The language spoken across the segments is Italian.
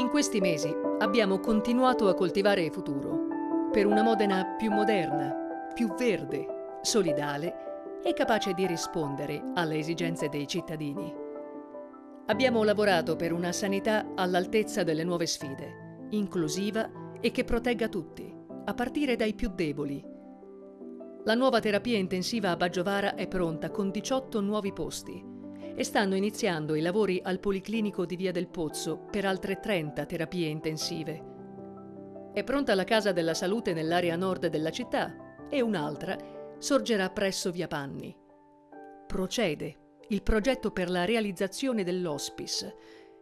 In questi mesi abbiamo continuato a coltivare il futuro per una Modena più moderna, più verde, solidale e capace di rispondere alle esigenze dei cittadini. Abbiamo lavorato per una sanità all'altezza delle nuove sfide, inclusiva e che protegga tutti, a partire dai più deboli. La nuova terapia intensiva a Baggiovara è pronta con 18 nuovi posti e stanno iniziando i lavori al Policlinico di Via del Pozzo per altre 30 terapie intensive. È pronta la Casa della Salute nell'area nord della città e un'altra sorgerà presso Via Panni. Procede il progetto per la realizzazione dell'hospice,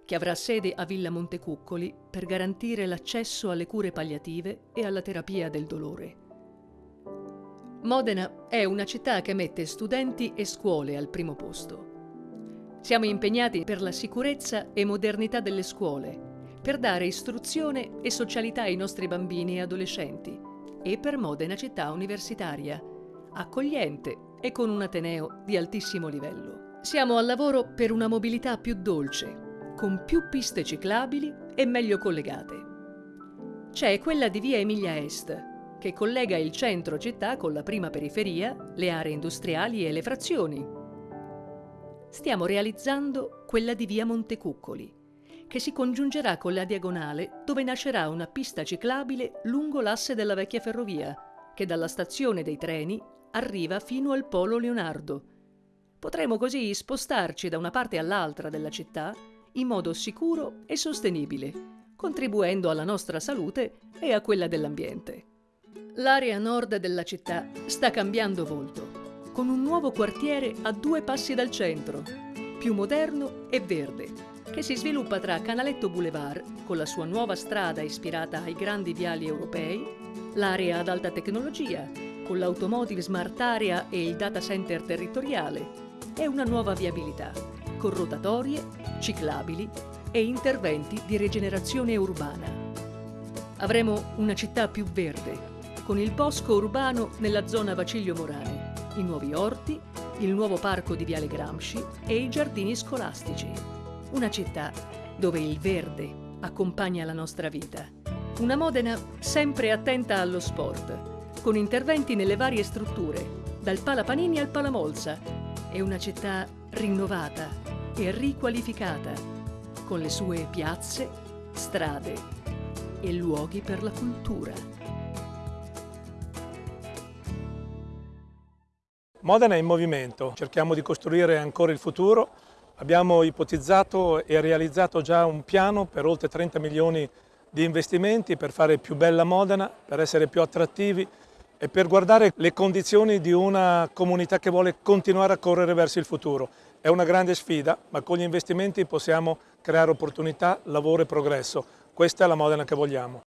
che avrà sede a Villa Montecuccoli per garantire l'accesso alle cure palliative e alla terapia del dolore. Modena è una città che mette studenti e scuole al primo posto. Siamo impegnati per la sicurezza e modernità delle scuole, per dare istruzione e socialità ai nostri bambini e adolescenti e per Modena città universitaria, accogliente e con un Ateneo di altissimo livello. Siamo al lavoro per una mobilità più dolce, con più piste ciclabili e meglio collegate. C'è quella di via Emilia Est, che collega il centro città con la prima periferia, le aree industriali e le frazioni, stiamo realizzando quella di via Montecuccoli, che si congiungerà con la diagonale dove nascerà una pista ciclabile lungo l'asse della vecchia ferrovia, che dalla stazione dei treni arriva fino al Polo Leonardo. Potremo così spostarci da una parte all'altra della città in modo sicuro e sostenibile, contribuendo alla nostra salute e a quella dell'ambiente. L'area nord della città sta cambiando volto con un nuovo quartiere a due passi dal centro, più moderno e verde, che si sviluppa tra Canaletto Boulevard, con la sua nuova strada ispirata ai grandi viali europei, l'area ad alta tecnologia, con l'automotive smart area e il data center territoriale, e una nuova viabilità, con rotatorie, ciclabili e interventi di rigenerazione urbana. Avremo una città più verde, con il bosco urbano nella zona Vaciglio Morale, i nuovi orti, il nuovo parco di Viale Gramsci e i giardini scolastici. Una città dove il verde accompagna la nostra vita. Una Modena sempre attenta allo sport, con interventi nelle varie strutture, dal Palapanini al Palamolza, e una città rinnovata e riqualificata, con le sue piazze, strade e luoghi per la cultura. Modena è in movimento, cerchiamo di costruire ancora il futuro. Abbiamo ipotizzato e realizzato già un piano per oltre 30 milioni di investimenti per fare più bella Modena, per essere più attrattivi e per guardare le condizioni di una comunità che vuole continuare a correre verso il futuro. È una grande sfida, ma con gli investimenti possiamo creare opportunità, lavoro e progresso. Questa è la Modena che vogliamo.